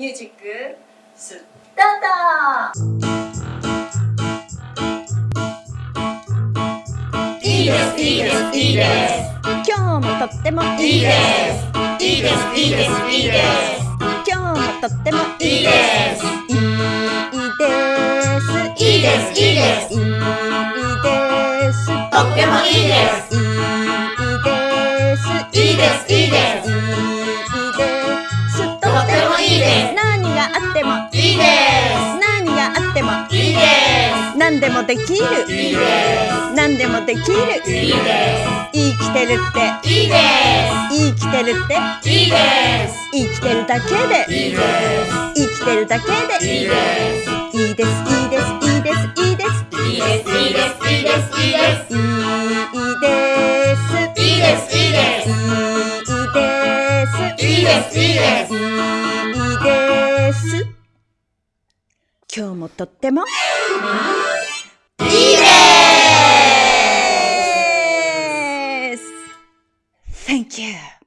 ミュージックスタート。いいですいいですいいです。今日もとってもいいです。いいですいいですいいです。今日もとってもいいです。いいです。いいです。いいです。いいですとってもいいですいいです。いいですいいです何でもできる。いいです何でもできるいいです生きてるっていいです。生きてるっていいです。生きてるだけでいいです。生きてるだけでいいです。いいです。いいです。いいです。いいです。いいです。いいです。いいです。いいです。いいです。いいです。いいです。いいです。いいです。いいです。いいです。今日もとっても Thank you.